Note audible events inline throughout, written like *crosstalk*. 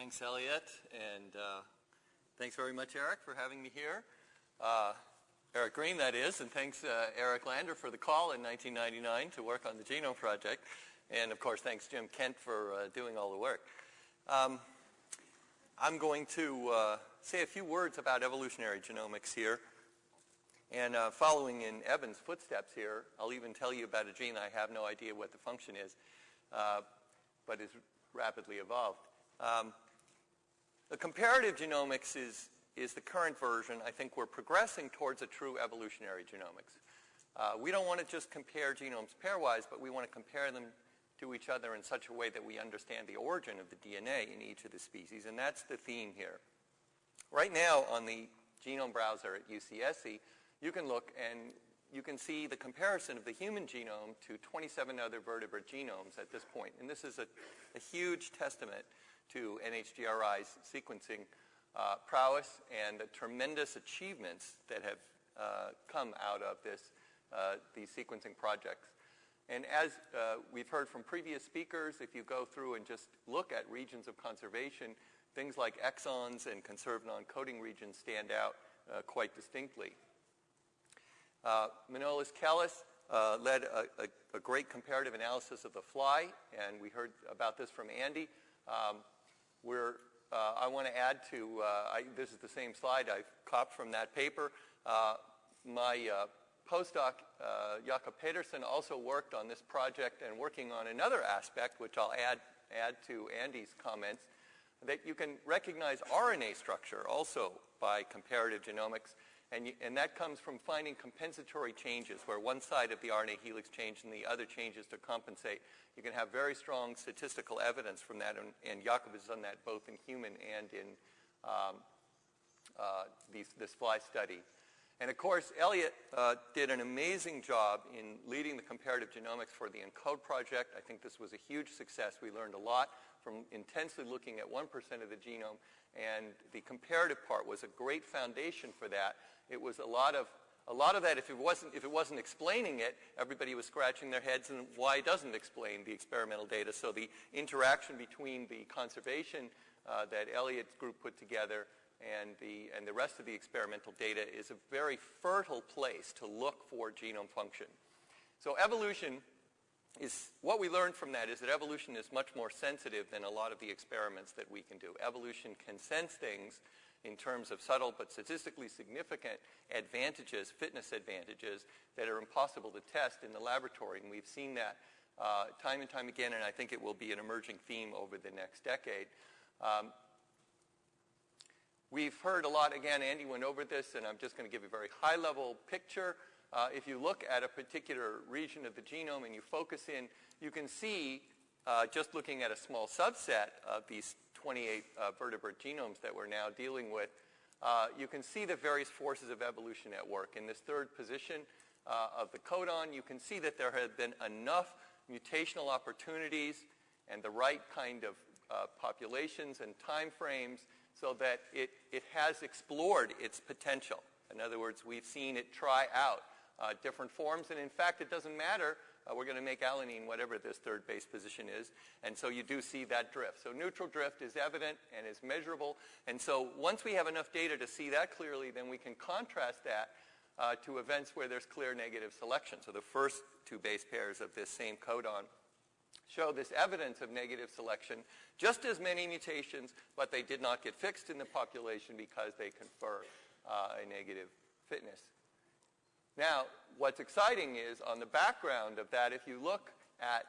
Thanks, Elliot, and uh, thanks very much, Eric, for having me here. Uh, Eric Green, that is, and thanks, uh, Eric Lander, for the call in 1999 to work on the Genome Project. And, of course, thanks, Jim Kent, for uh, doing all the work. Um, I'm going to uh, say a few words about evolutionary genomics here. And uh, following in Evan's footsteps here, I'll even tell you about a gene I have no idea what the function is, but is rapidly evolved. Um, the comparative genomics is, is the current version. I think we're progressing towards a true evolutionary genomics. Uh, we don't want to just compare genomes pairwise, but we want to compare them to each other in such a way that we understand the origin of the DNA in each of the species, and that's the theme here. Right now on the genome browser at UCSC, you can look and you can see the comparison of the human genome to 27 other vertebrate genomes at this point. And this is a, a huge testament to NHGRI's sequencing uh, prowess and the tremendous achievements that have uh, come out of this, uh, these sequencing projects. And as uh, we've heard from previous speakers, if you go through and just look at regions of conservation, things like exons and conserved non-coding regions stand out uh, quite distinctly. Uh, Manolis Kellis led a, a, a, great comparative analysis of the fly, and we heard about this from Andy. Um, we're, uh, I want to add to, uh, I, this is the same slide I copied from that paper. Uh, my uh, postdoc, uh, Jakob Pedersen, also worked on this project and working on another aspect, which I'll add, add to Andy's comments, that you can recognize RNA structure also by comparative genomics. And, you, and, that comes from finding compensatory changes where one side of the RNA helix changes and the other changes to compensate. You can have very strong statistical evidence from that, and, and Jakob has done that both in human and in um, uh, these, this fly study. And of course, Elliot uh, did an amazing job in leading the comparative genomics for the ENCODE project. I think this was a huge success. We learned a lot from intensely looking at 1% of the genome, and the comparative part was a great foundation for that. It was a lot of a lot of that, if it wasn't, if it wasn't explaining it, everybody was scratching their heads and why doesn't explain the experimental data. So the interaction between the conservation uh, that Elliot's group put together and the, and the rest of the experimental data is a very fertile place to look for genome function. So evolution is, what we learned from that is that evolution is much more sensitive than a lot of the experiments that we can do. Evolution can sense things in terms of subtle but statistically significant advantages, fitness advantages, that are impossible to test in the laboratory. And we've seen that uh, time and time again, and I think it will be an emerging theme over the next decade. Um, we've heard a lot, again, Andy went over this, and I'm just going to give a very high-level picture. Uh, if you look at a particular region of the genome and you focus in, you can see, uh, just looking at a small subset of these 28 uh, vertebrate genomes that we're now dealing with, uh, you can see the various forces of evolution at work. In this third position uh, of the codon, you can see that there have been enough mutational opportunities and the right kind of uh, populations and time frames so that it, it has explored its potential. In other words, we've seen it try out uh, different forms, and in fact, it doesn't matter uh, we're going to make alanine whatever this third base position is. And so you do see that drift. So neutral drift is evident and is measurable. And so once we have enough data to see that clearly, then we can contrast that uh, to events where there's clear negative selection. So the first two base pairs of this same codon show this evidence of negative selection, just as many mutations, but they did not get fixed in the population because they confer uh, a negative fitness. Now, what's exciting is on the background of that, if you look at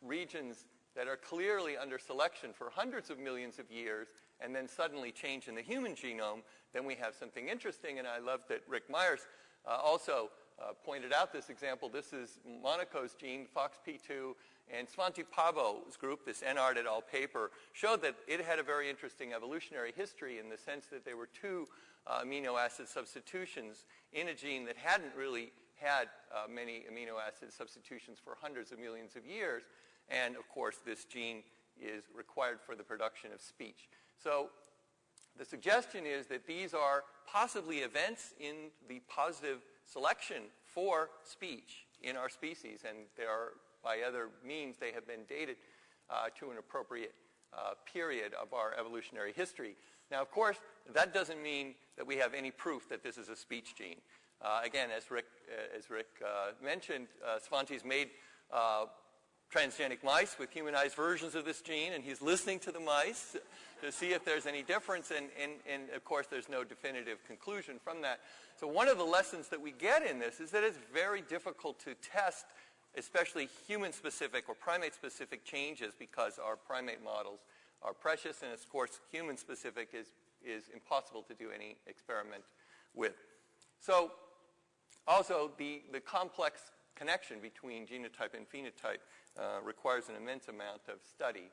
regions that are clearly under selection for hundreds of millions of years and then suddenly change in the human genome, then we have something interesting. And I love that Rick Myers uh, also uh, pointed out this example. This is Monaco's gene, FOXP2, and Svante Pääbo's group, this Enard et al. paper, showed that it had a very interesting evolutionary history in the sense that there were two uh, amino acid substitutions in a gene that hadn't really had uh, many amino acid substitutions for hundreds of millions of years. And of course, this gene is required for the production of speech. So the suggestion is that these are possibly events in the positive selection for speech in our species, and there are, by other means, they have been dated uh, to an appropriate uh, period of our evolutionary history. Now, of course, that doesn't mean that we have any proof that this is a speech gene. Uh, again, as Rick, uh, as Rick uh, mentioned, uh, Svante's made transgenic mice with humanized versions of this gene, and he's listening to the mice to see if there's any difference, and, and, and of course there's no definitive conclusion from that. So one of the lessons that we get in this is that it's very difficult to test especially human-specific or primate-specific changes because our primate models are precious, and of course human-specific is, is impossible to do any experiment with. So also the, the complex connection between genotype and phenotype uh, requires an immense amount of study.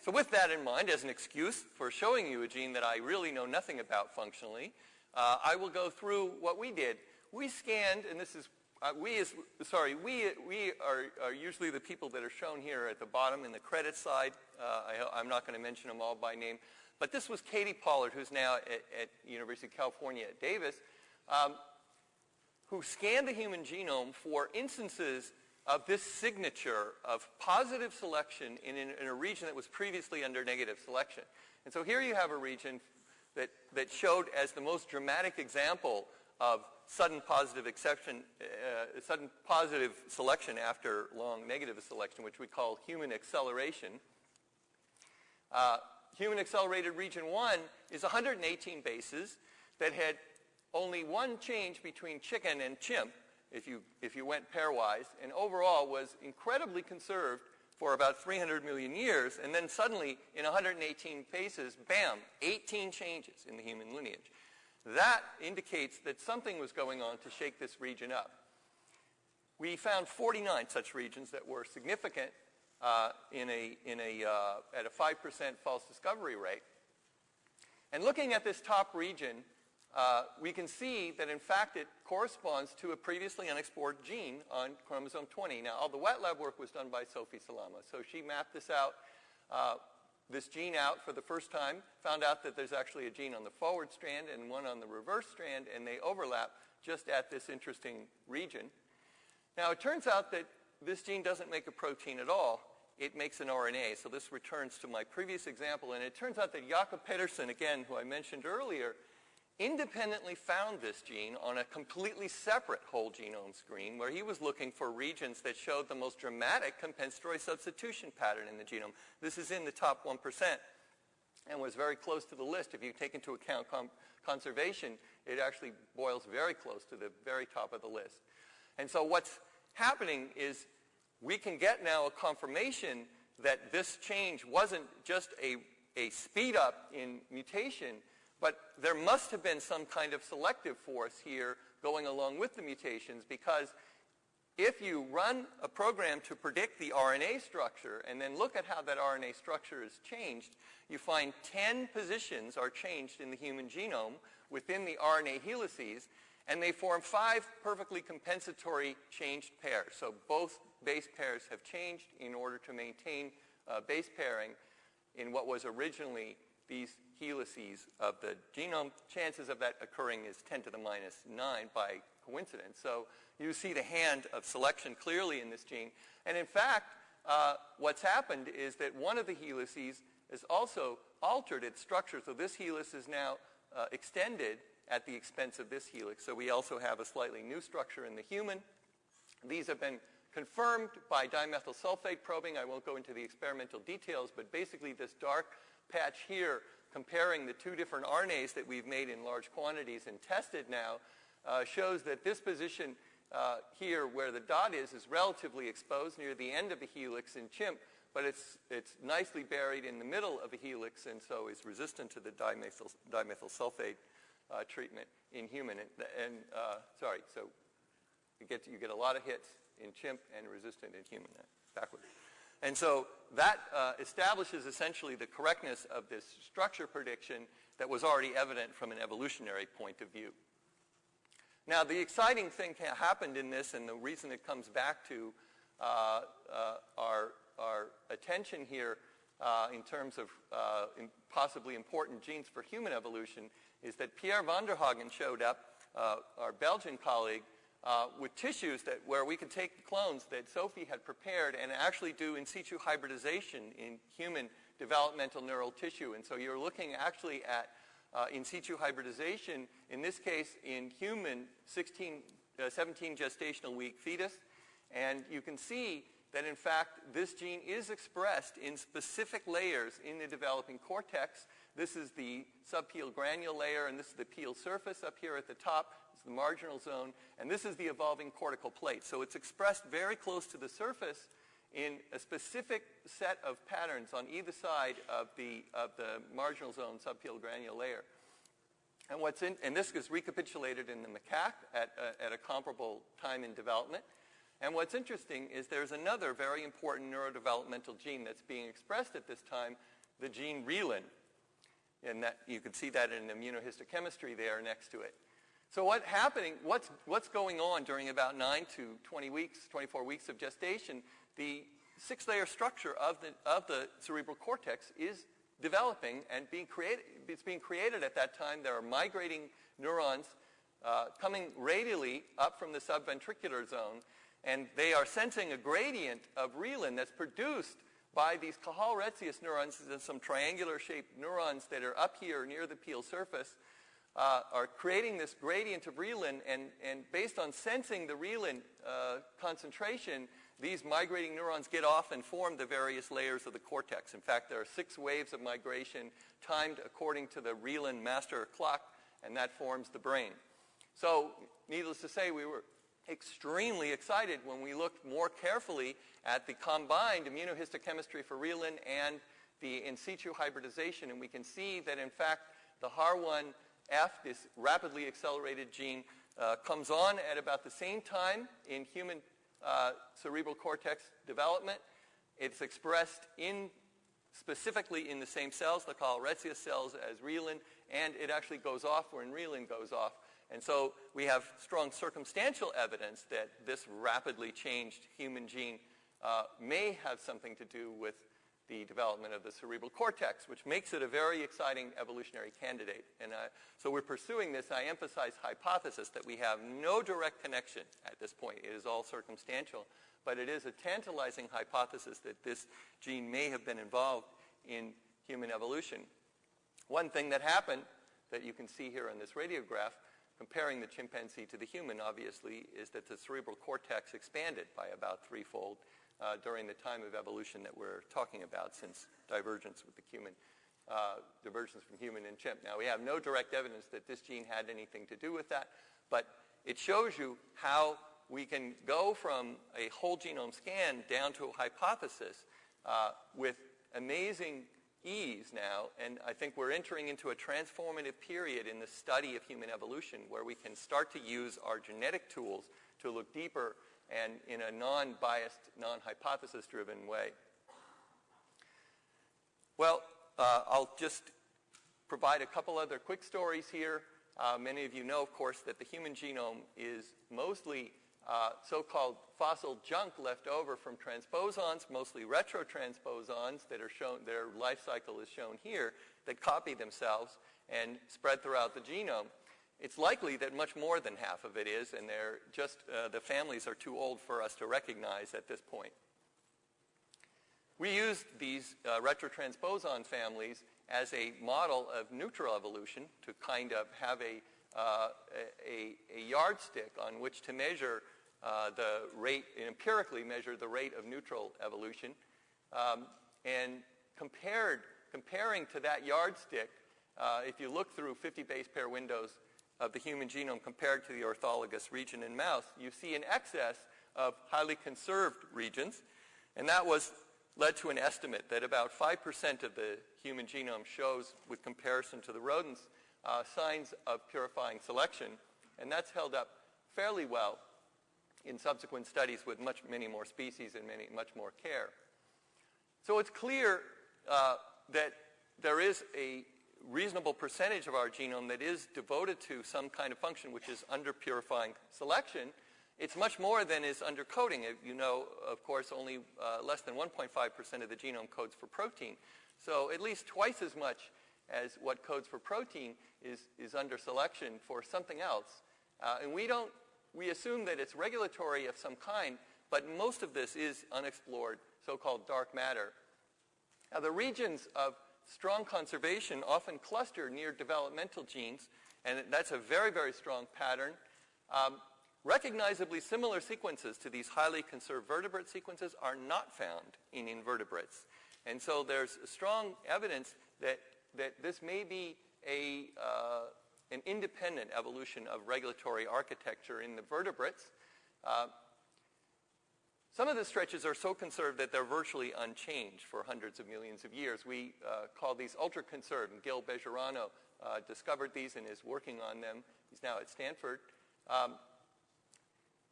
So with that in mind, as an excuse for showing you a gene that I really know nothing about functionally, uh, I will go through what we did. We scanned, and this is, uh, we is, sorry, we, we are, are, usually the people that are shown here at the bottom in the credit side. Uh, I, am not going to mention them all by name. But this was Katie Pollard, who's now at, at University of California at Davis, um, who scanned the human genome for instances of this signature of positive selection in, in, in, a region that was previously under negative selection. And so here you have a region that, that showed as the most dramatic example of sudden positive exception, uh, sudden positive selection after long negative selection, which we call human acceleration. Uh, human accelerated region 1 is 118 bases that had only one change between chicken and chimp, if you, if you went pairwise, and overall was incredibly conserved for about 300 million years, and then suddenly, in 118 paces, bam, 18 changes in the human lineage. That indicates that something was going on to shake this region up. We found 49 such regions that were significant uh, in a, in a, uh, at a 5% false discovery rate. And looking at this top region, uh, we can see that in fact it corresponds to a previously unexplored gene on chromosome 20. Now all the wet lab work was done by Sophie Salama. So she mapped this out, uh, this gene out for the first time, found out that there's actually a gene on the forward strand and one on the reverse strand and they overlap just at this interesting region. Now it turns out that this gene doesn't make a protein at all. It makes an RNA. So this returns to my previous example and it turns out that Jakob Pedersen, again, who I mentioned earlier, independently found this gene on a completely separate whole genome screen where he was looking for regions that showed the most dramatic compensatory substitution pattern in the genome. This is in the top 1% and was very close to the list. If you take into account conservation, it actually boils very close to the very top of the list. And so what's happening is we can get now a confirmation that this change wasn't just a, a speed up in mutation, but there must have been some kind of selective force here going along with the mutations because if you run a program to predict the RNA structure and then look at how that RNA structure is changed, you find 10 positions are changed in the human genome within the RNA helices, and they form five perfectly compensatory changed pairs. So both base pairs have changed in order to maintain uh, base pairing in what was originally these helices of the genome, chances of that occurring is 10 to the minus 9 by coincidence. So you see the hand of selection clearly in this gene. And in fact, uh, what's happened is that one of the helices has also altered its structure. So this helix is now uh, extended at the expense of this helix. So we also have a slightly new structure in the human. These have been confirmed by dimethyl sulfate probing. I won't go into the experimental details, but basically this dark patch here comparing the two different RNAs that we've made in large quantities and tested now uh, shows that this position uh, here where the dot is is relatively exposed near the end of the helix in chimp, but it's, it's nicely buried in the middle of a helix and so is resistant to the dimethyl, dimethyl sulfate uh, treatment in human. And, and uh, sorry, so you get, you get a lot of hits in chimp and resistant in human. Backwards. And so that uh, establishes essentially the correctness of this structure prediction that was already evident from an evolutionary point of view. Now, the exciting thing happened in this, and the reason it comes back to uh, uh, our, our attention here uh, in terms of uh, possibly important genes for human evolution, is that Pierre Vanderhaeghen showed up, uh, our Belgian colleague, uh, with tissues that where we could take the clones that Sophie had prepared and actually do in situ hybridization in human developmental neural tissue. And so you're looking actually at uh, in situ hybridization, in this case in human 16, uh, 17 gestational week fetus. And you can see that in fact this gene is expressed in specific layers in the developing cortex. This is the subpial granule layer and this is the pial surface up here at the top. It's the marginal zone and this is the evolving cortical plate. So it's expressed very close to the surface in a specific set of patterns on either side of the, of the marginal zone subpial granule layer. And, what's in, and this is recapitulated in the macaque at, at a comparable time in development. And what's interesting is there's another very important neurodevelopmental gene that's being expressed at this time, the gene reelin. And that, you can see that in immunohistochemistry there next to it. So what's happening, what's, what's going on during about 9 to 20 weeks, 24 weeks of gestation the six-layer structure of the, of the cerebral cortex is developing and being created, it's being created at that time. There are migrating neurons uh, coming radially up from the subventricular zone, and they are sensing a gradient of reelin that's produced by these Cajal-Retzius neurons, There's some triangular-shaped neurons that are up here near the pial surface, uh, are creating this gradient of reelin, and, and based on sensing the reelin uh, concentration, these migrating neurons get off and form the various layers of the cortex. In fact, there are six waves of migration timed according to the Reelin master clock, and that forms the brain. So, needless to say, we were extremely excited when we looked more carefully at the combined immunohistochemistry for Reelin and the in situ hybridization, and we can see that, in fact, the HAR1F, this rapidly accelerated gene, uh, comes on at about the same time in human uh, cerebral cortex development. It's expressed in specifically in the same cells, the Cajal-Retzius cells as reelin, and it actually goes off when reelin goes off. And so we have strong circumstantial evidence that this rapidly changed human gene uh, may have something to do with the development of the cerebral cortex, which makes it a very exciting evolutionary candidate. And uh, so we're pursuing this, I emphasize hypothesis, that we have no direct connection at this point. It is all circumstantial. But it is a tantalizing hypothesis that this gene may have been involved in human evolution. One thing that happened that you can see here on this radiograph, comparing the chimpanzee to the human, obviously, is that the cerebral cortex expanded by about threefold uh, during the time of evolution that we're talking about since divergence with the human, uh, divergence from human and chimp. Now, we have no direct evidence that this gene had anything to do with that, but it shows you how we can go from a whole genome scan down to a hypothesis uh, with amazing ease now, and I think we're entering into a transformative period in the study of human evolution where we can start to use our genetic tools to look deeper and in a non-biased, non-hypothesis-driven way. Well, uh, I'll just provide a couple other quick stories here. Uh, many of you know, of course, that the human genome is mostly uh, so-called fossil junk left over from transposons, mostly retrotransposons that are shown, their life cycle is shown here, that copy themselves and spread throughout the genome. It's likely that much more than half of it is, and they're just, uh, the families are too old for us to recognize at this point. We used these uh, retrotransposon families as a model of neutral evolution to kind of have a, uh, a, a, yardstick on which to measure uh, the rate, empirically measure the rate of neutral evolution. Um, and compared, comparing to that yardstick, uh, if you look through 50 base pair windows of the human genome compared to the orthologous region in mouse, you see an excess of highly conserved regions. And that was led to an estimate that about 5% of the human genome shows, with comparison to the rodents, uh, signs of purifying selection. And that's held up fairly well in subsequent studies with much, many more species and many, much more care. So it's clear uh, that there is a reasonable percentage of our genome that is devoted to some kind of function which is under purifying selection, it's much more than is under coding. You know, of course, only uh, less than 1.5% of the genome codes for protein. So at least twice as much as what codes for protein is, is under selection for something else. Uh, and we don't, we assume that it's regulatory of some kind, but most of this is unexplored, so-called dark matter. Now, the regions of strong conservation often cluster near developmental genes, and that's a very, very strong pattern. Um, recognizably similar sequences to these highly conserved vertebrate sequences are not found in invertebrates. And so there's strong evidence that, that this may be a, uh, an independent evolution of regulatory architecture in the vertebrates. Uh, some of the stretches are so conserved that they're virtually unchanged for hundreds of millions of years. We uh, call these ultra-conserved, and Gill Bejerano uh, discovered these and is working on them. He's now at Stanford. Um,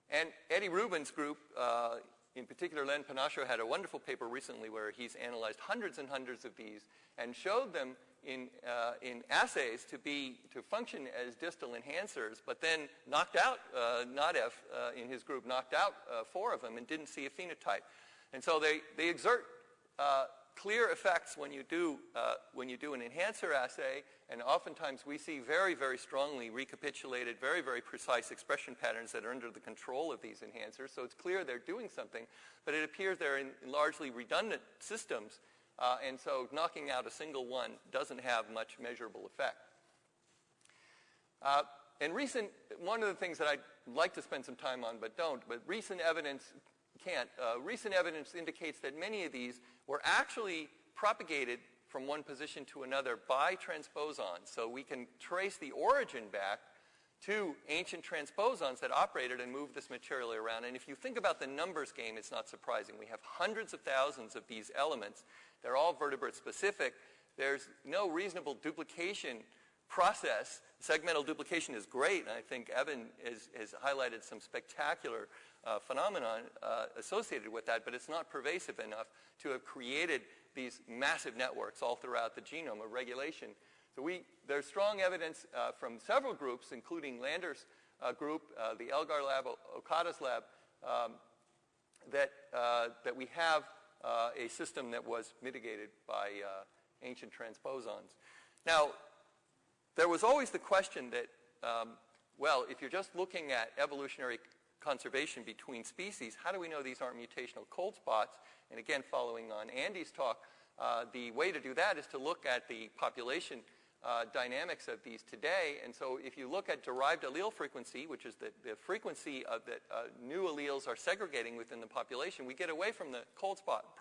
and Eddie Rubin's group, uh, in particular Len Pennacchio, had a wonderful paper recently where he's analyzed hundreds and hundreds of these and showed them in, uh, in assays to be to function as distal enhancers, but then knocked out uh, uh, in his group knocked out uh, four of them and didn't see a phenotype. And so they, they exert uh, clear effects when you do uh, when you do an enhancer assay, and oftentimes we see very very strongly recapitulated, very very precise expression patterns that are under the control of these enhancers. So it's clear they're doing something, but it appears they're in largely redundant systems uh, and so knocking out a single one doesn't have much measurable effect. Uh, and recent, one of the things that I'd like to spend some time on but don't, but recent evidence can't. Uh, recent evidence indicates that many of these were actually propagated from one position to another by transposons. So we can trace the origin back to ancient transposons that operated and moved this material around. And if you think about the numbers game, it's not surprising. We have hundreds of thousands of these elements they're all vertebrate specific. There's no reasonable duplication process. Segmental duplication is great, and I think Evan has, has highlighted some spectacular uh, phenomenon uh, associated with that, but it's not pervasive enough to have created these massive networks all throughout the genome of regulation. So we, there's strong evidence uh, from several groups, including Lander's uh, group, uh, the Elgar lab, Okada's lab, um, that, uh, that we have uh, a system that was mitigated by uh, ancient transposons. Now, there was always the question that, um, well, if you're just looking at evolutionary conservation between species, how do we know these aren't mutational cold spots? And again, following on Andy's talk, uh, the way to do that is to look at the population uh, dynamics of these today. And so if you look at derived allele frequency, which is the, the frequency of that uh, new alleles are segregating within the population, we get away from the cold spot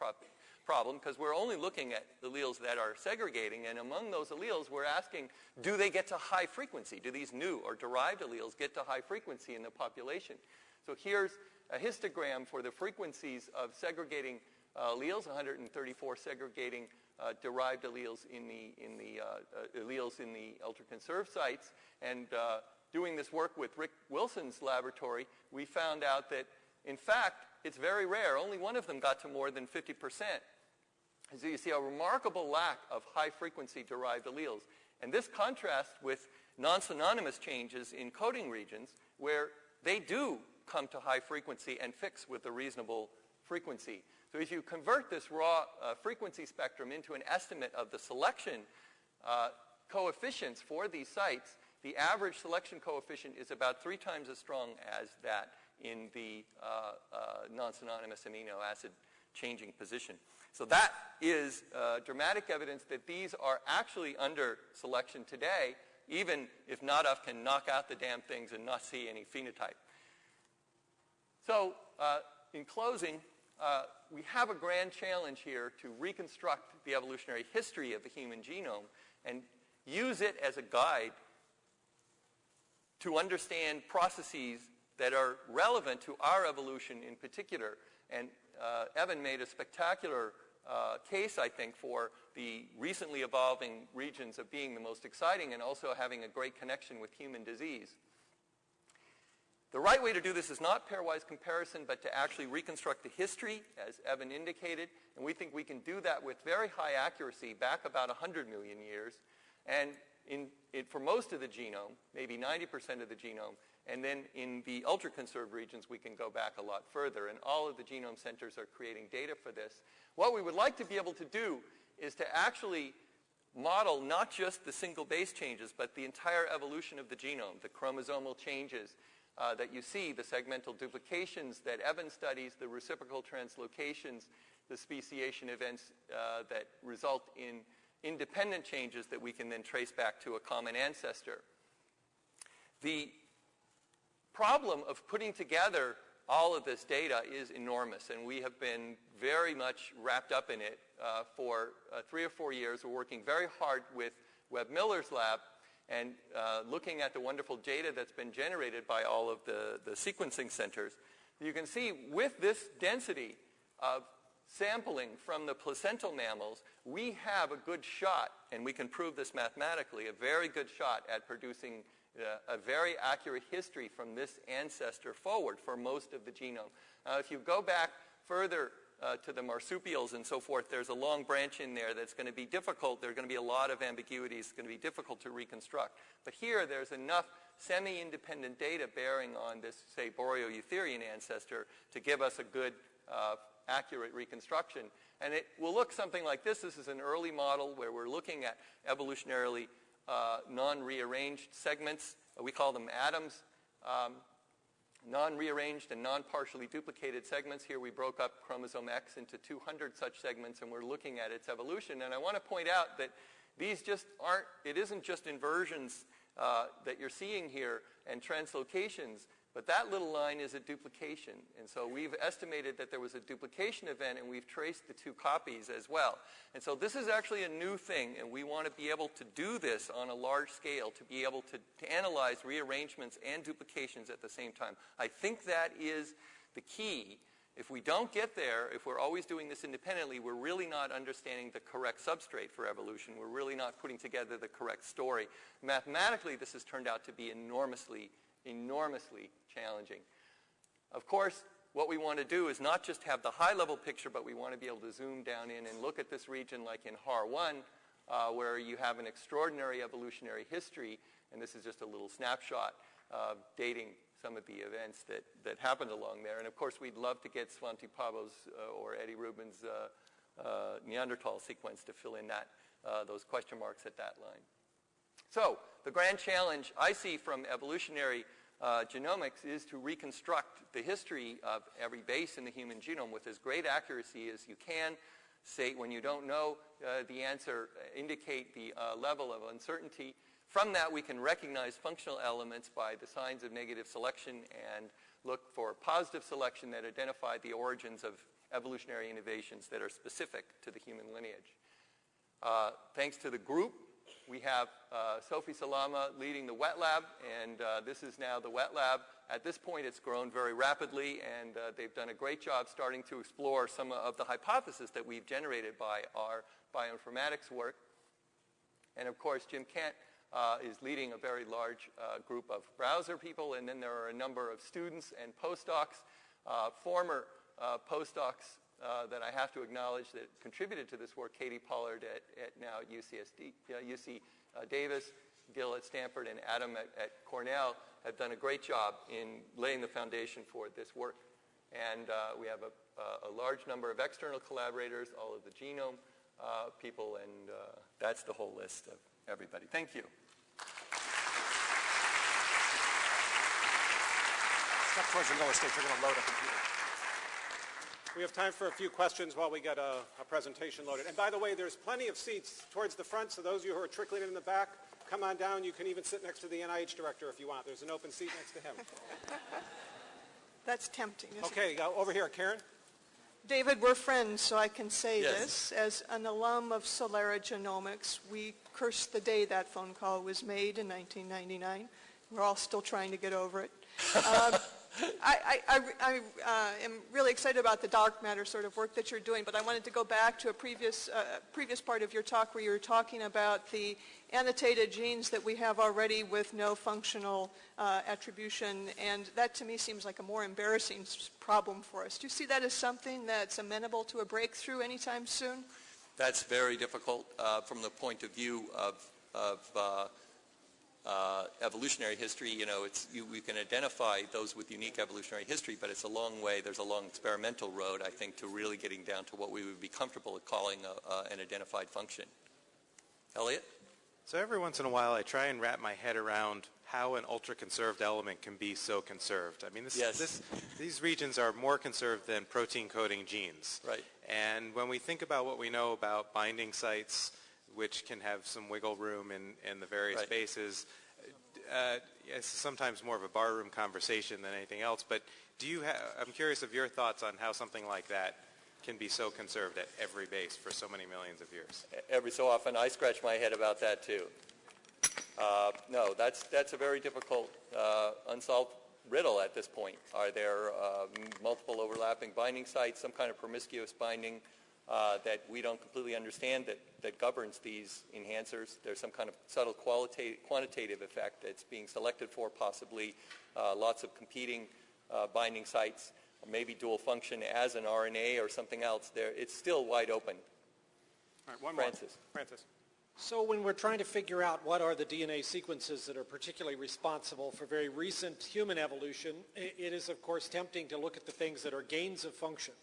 problem because we're only looking at the alleles that are segregating. And among those alleles, we're asking, do they get to high frequency? Do these new or derived alleles get to high frequency in the population? So here's a histogram for the frequencies of segregating alleles, 134 segregating uh, derived alleles in the, in the uh, uh alleles in the ultra-conserved sites. And uh, doing this work with Rick Wilson's laboratory, we found out that, in fact, it's very rare. Only one of them got to more than 50%. So you see a remarkable lack of high-frequency derived alleles. And this contrasts with non-synonymous changes in coding regions where they do come to high frequency and fix with a reasonable frequency. So if you convert this raw uh, frequency spectrum into an estimate of the selection uh, coefficients for these sites, the average selection coefficient is about three times as strong as that in the uh, uh non-synonymous amino acid changing position. So that is uh, dramatic evidence that these are actually under selection today, even if Nadav can knock out the damn things and not see any phenotype. So uh, in closing, uh, we have a grand challenge here to reconstruct the evolutionary history of the human genome and use it as a guide to understand processes that are relevant to our evolution in particular. And uh, Evan made a spectacular uh, case, I think, for the recently evolving regions of being the most exciting and also having a great connection with human disease. The right way to do this is not pairwise comparison, but to actually reconstruct the history, as Evan indicated, and we think we can do that with very high accuracy back about 100 million years, and in, it, for most of the genome, maybe 90% of the genome, and then in the ultra-conserved regions, we can go back a lot further, and all of the genome centers are creating data for this. What we would like to be able to do is to actually model not just the single base changes, but the entire evolution of the genome, the chromosomal changes, uh, that you see, the segmental duplications that Evan studies, the reciprocal translocations, the speciation events uh, that result in independent changes that we can then trace back to a common ancestor. The problem of putting together all of this data is enormous, and we have been very much wrapped up in it uh, for uh, three or four years. We're working very hard with Webb Miller's lab and uh, looking at the wonderful data that's been generated by all of the, the sequencing centers. You can see with this density of sampling from the placental mammals, we have a good shot, and we can prove this mathematically, a very good shot at producing uh, a very accurate history from this ancestor forward for most of the genome. Now, if you go back further uh, to the marsupials and so forth, there's a long branch in there that's going to be difficult. There are going to be a lot of ambiguities. It's going to be difficult to reconstruct. But here, there's enough semi-independent data bearing on this, say, Boreoeutherian ancestor to give us a good, uh, accurate reconstruction. And it will look something like this. This is an early model where we're looking at evolutionarily uh, non-rearranged segments. We call them atoms. Um, non-rearranged and non-partially duplicated segments. Here we broke up chromosome X into 200 such segments and we're looking at its evolution. And I want to point out that these just aren't, it isn't just inversions uh, that you're seeing here and translocations. But that little line is a duplication. And so we've estimated that there was a duplication event, and we've traced the two copies as well. And so this is actually a new thing, and we want to be able to do this on a large scale, to be able to, to analyze rearrangements and duplications at the same time. I think that is the key. If we don't get there, if we're always doing this independently, we're really not understanding the correct substrate for evolution. We're really not putting together the correct story. Mathematically, this has turned out to be enormously enormously challenging. Of course, what we want to do is not just have the high-level picture, but we want to be able to zoom down in and look at this region like in HAR1, uh, where you have an extraordinary evolutionary history, and this is just a little snapshot uh, dating some of the events that, that happened along there. And of course, we'd love to get Svante Pääbo's uh, or Eddie Rubin's uh, uh, Neanderthal sequence to fill in that, uh, those question marks at that line. So the grand challenge I see from evolutionary uh, genomics is to reconstruct the history of every base in the human genome with as great accuracy as you can. Say when you don't know uh, the answer, uh, indicate the uh, level of uncertainty. From that, we can recognize functional elements by the signs of negative selection and look for positive selection that identify the origins of evolutionary innovations that are specific to the human lineage. Uh, thanks to the group we have uh, Sophie Salama leading the wet lab, and uh, this is now the wet lab. At this point, it's grown very rapidly, and uh, they've done a great job starting to explore some of the hypotheses that we've generated by our bioinformatics work. And of course, Jim Kent uh, is leading a very large uh, group of browser people, and then there are a number of students and postdocs, uh, former postdocs uh, that I have to acknowledge that contributed to this work, Katie Pollard at, at now at UCSD, uh, UC uh, Davis, Gill at Stanford, and Adam at, at, Cornell have done a great job in laying the foundation for this work. And uh, we have a, a, large number of external collaborators, all of the genome uh, people, and that's the whole list of everybody. Thank you. Towards the lower stage. We're going to load a computer. We have time for a few questions while we get a, a, presentation loaded. And by the way, there's plenty of seats towards the front, so those of you who are trickling in the back, come on down. You can even sit next to the NIH director if you want. There's an open seat next to him. *laughs* That's tempting, Okay, uh, over here, Karen. David, we're friends, so I can say yes. this. As an alum of Celera Genomics, we cursed the day that phone call was made in 1999. We're all still trying to get over it. *laughs* Um, I, I, I uh, am really excited about the dark matter sort of work that you're doing, but I wanted to go back to a previous, uh, previous part of your talk where you were talking about the annotated genes that we have already with no functional uh, attribution, and that to me seems like a more embarrassing problem for us. Do you see that as something that's amenable to a breakthrough anytime soon? That's very difficult uh, from the point of view of, of uh, evolutionary history, you know, it's, you, we can identify those with unique evolutionary history, but it's a long way, there's a long experimental road, I think, to really getting down to what we would be comfortable with calling a, uh, an identified function. Elliot? So every once in a while I try and wrap my head around how an ultra-conserved element can be so conserved. I mean, this, Yes. this, these regions are more conserved than protein-coding genes. Right. And when we think about what we know about binding sites, which can have some wiggle room in, in the various Right. bases, uh, it's sometimes more of a barroom conversation than anything else, but do you ha- I'm curious of your thoughts on how something like that can be so conserved at every base for so many millions of years. every so often I scratch my head about that too. Uh, no, that's, that's a very difficult uh, unsolved riddle at this point. Are there uh, multiple overlapping binding sites, some kind of promiscuous binding uh, that we don't completely understand that, that governs these enhancers? There's some kind of subtle qualitative, quantitative effect that's being selected for, possibly uh, lots of competing uh, binding sites, or maybe dual function as an RNA or something else. There, it's still wide open. All right, one more. Francis. Francis. So when we're trying to figure out what are the DNA sequences that are particularly responsible for very recent human evolution, it is of course tempting to look at the things that are gains of function.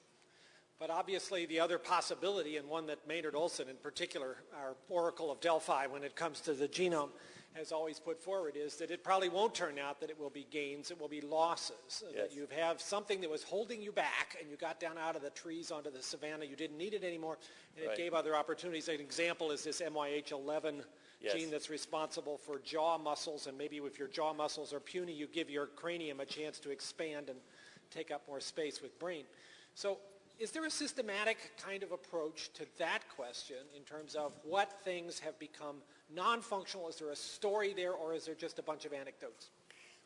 But obviously the other possibility, and one that Maynard Olson in particular, our oracle of Delphi when it comes to the genome, has always put forward is that it probably won't turn out that it will be gains, it will be losses. Yes. That you have something that was holding you back and you got down out of the trees onto the savannah, you didn't need it anymore, and Right. it gave other opportunities. An example is this MYH11 Yes. gene that's responsible for jaw muscles, and maybe if your jaw muscles are puny, you give your cranium a chance to expand and take up more space with brain. So is there a systematic kind of approach to that question in terms of what things have become non-functional? Is there a story there, or is there just a bunch of anecdotes?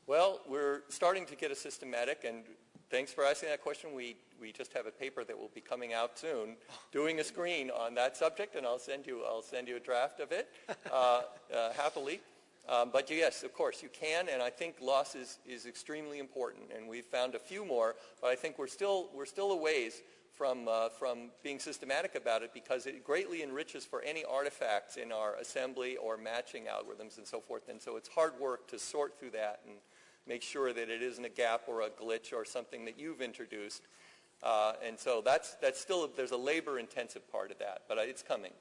Well, we're starting to get a systematic, and thanks for asking that question. We, we just have a paper that will be coming out soon, doing a screen on that subject, and I'll send you, I'll send you a draft of it uh, *laughs* uh, happily. Um, but yes, of course, you can, and I think loss is, is extremely important, and we've found a few more, but I think we're still, we're still a ways from, uh, from being systematic about it because it greatly enriches for any artifacts in our assembly or matching algorithms and so forth. And so it's hard work to sort through that and make sure that it isn't a gap or a glitch or something that you've introduced. Uh, and so that's, that's still, there's a labor-intensive part of that, but it's coming.